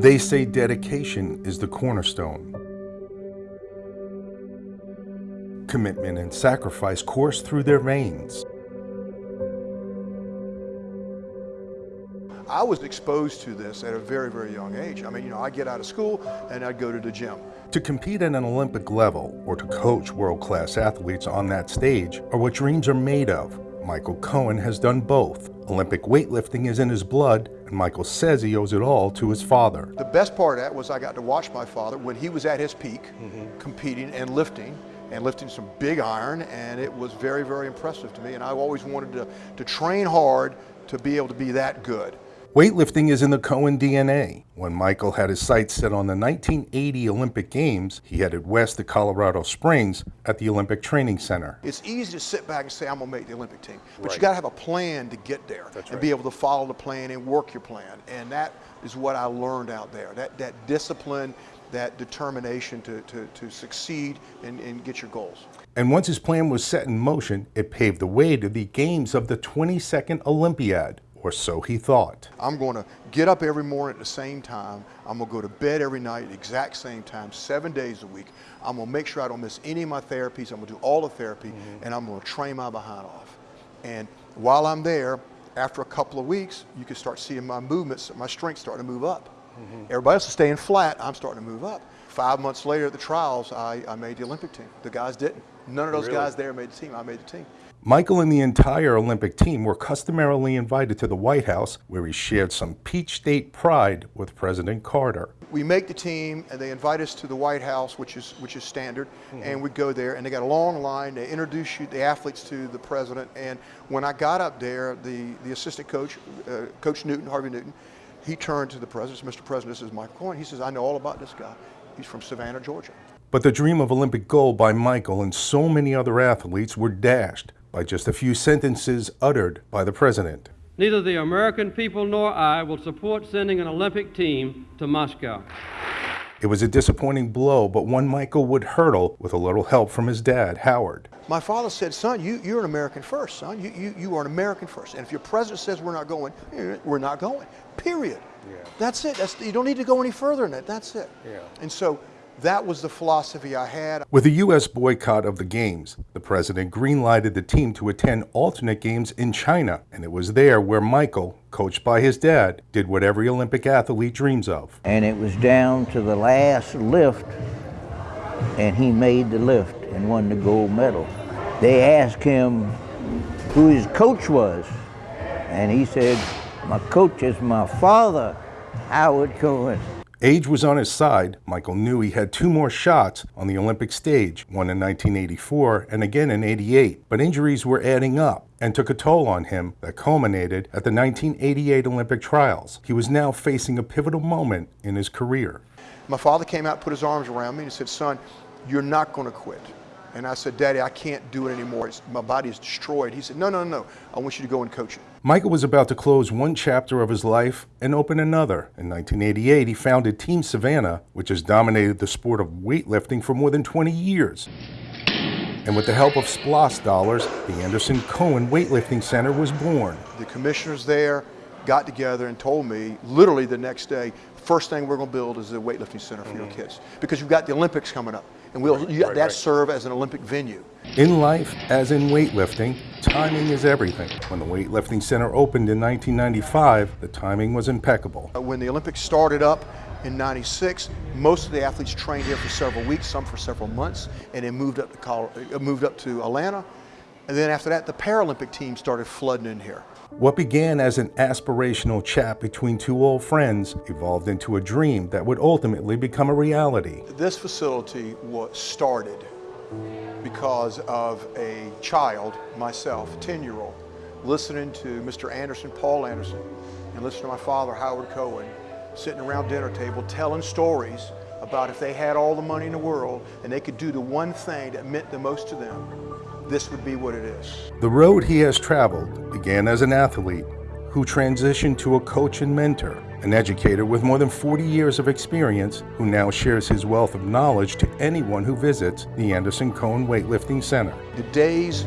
They say dedication is the cornerstone. Commitment and sacrifice course through their veins. I was exposed to this at a very, very young age. I mean, you know, I get out of school and I'd go to the gym. To compete at an Olympic level or to coach world-class athletes on that stage are what dreams are made of. Michael Cohen has done both. Olympic weightlifting is in his blood, and Michael says he owes it all to his father. The best part of that was I got to watch my father when he was at his peak, mm -hmm. competing and lifting, and lifting some big iron, and it was very, very impressive to me. And I always wanted to, to train hard to be able to be that good. Weightlifting is in the Cohen DNA. When Michael had his sights set on the 1980 Olympic Games, he headed west to Colorado Springs at the Olympic Training Center. It's easy to sit back and say, I'm gonna make the Olympic team, but right. you gotta have a plan to get there That's and right. be able to follow the plan and work your plan. And that is what I learned out there, that, that discipline, that determination to, to, to succeed and, and get your goals. And once his plan was set in motion, it paved the way to the games of the 22nd Olympiad or so he thought. I'm going to get up every morning at the same time. I'm going to go to bed every night at the exact same time, seven days a week. I'm going to make sure I don't miss any of my therapies. I'm going to do all the therapy, mm -hmm. and I'm going to train my behind off. And while I'm there, after a couple of weeks, you can start seeing my movements, my strength starting to move up. Mm -hmm. Everybody else is staying flat. I'm starting to move up. Five months later at the trials, I, I made the Olympic team. The guys didn't. None of those really? guys there made the team. I made the team. Michael and the entire Olympic team were customarily invited to the White House, where he shared some Peach State pride with President Carter. We make the team, and they invite us to the White House, which is which is standard, mm -hmm. and we go there, and they got a long line. They introduce you, the athletes, to the president. And when I got up there, the the assistant coach, uh, Coach Newton, Harvey Newton, he turned to the president, Mr. President, this is Michael Cohen. He says, I know all about this guy. He's from Savannah, Georgia. But the dream of Olympic gold by Michael and so many other athletes were dashed by just a few sentences uttered by the president. Neither the American people nor I will support sending an Olympic team to Moscow. It was a disappointing blow, but one Michael would hurdle with a little help from his dad, Howard. My father said, son, you, you're an American first, son. You, you, you are an American first. And if your president says we're not going, eh, we're not going, period. Yeah. That's it. That's, you don't need to go any further than that. That's it. Yeah. And so that was the philosophy I had. With the U.S. boycott of the Games, the president greenlighted the team to attend alternate games in China, and it was there where Michael, coached by his dad, did what every Olympic athlete dreams of. And it was down to the last lift, and he made the lift and won the gold medal. They asked him who his coach was, and he said, my coach is my father, Howard Cohen. Age was on his side. Michael knew he had two more shots on the Olympic stage, one in 1984 and again in 88. But injuries were adding up and took a toll on him that culminated at the 1988 Olympic trials. He was now facing a pivotal moment in his career. My father came out, put his arms around me and said, son, you're not going to quit. And I said, Daddy, I can't do it anymore. It's, my body is destroyed. He said, no, no, no, no. I want you to go and coach it. Michael was about to close one chapter of his life and open another. In 1988, he founded Team Savannah, which has dominated the sport of weightlifting for more than 20 years. And with the help of SPLOST dollars, the Anderson Cohen Weightlifting Center was born. The commissioners there got together and told me, literally the next day, first thing we're going to build is a weightlifting center for mm -hmm. your kids. Because you've got the Olympics coming up and we'll right, right, that right. serve as an Olympic venue. In life, as in weightlifting, timing is everything. When the Weightlifting Center opened in 1995, the timing was impeccable. Uh, when the Olympics started up in 96, most of the athletes trained here for several weeks, some for several months, and then moved up to, Colorado, uh, moved up to Atlanta. And then after that, the Paralympic team started flooding in here. What began as an aspirational chat between two old friends evolved into a dream that would ultimately become a reality. This facility was started because of a child, myself, 10-year-old, listening to Mr. Anderson, Paul Anderson, and listening to my father, Howard Cohen, sitting around dinner table telling stories about if they had all the money in the world and they could do the one thing that meant the most to them, this would be what it is. The road he has traveled began as an athlete who transitioned to a coach and mentor, an educator with more than 40 years of experience who now shares his wealth of knowledge to anyone who visits the Anderson Cohen Weightlifting Center. The days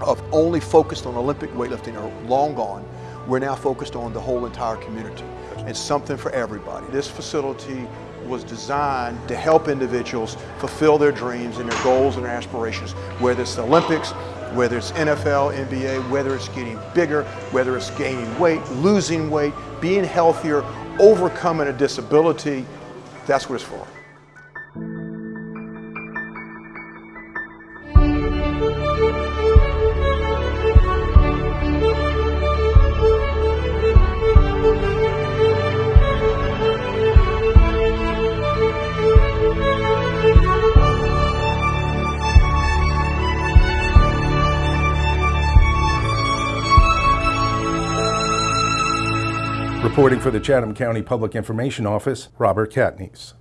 of only focused on Olympic weightlifting are long gone. we're now focused on the whole entire community. It's something for everybody. This facility was designed to help individuals fulfill their dreams and their goals and their aspirations, whether it's the Olympics, whether it's NFL, NBA, whether it's getting bigger, whether it's gaining weight, losing weight, being healthier, overcoming a disability. That's what it's for. Reporting for the Chatham County Public Information Office, Robert Katniss.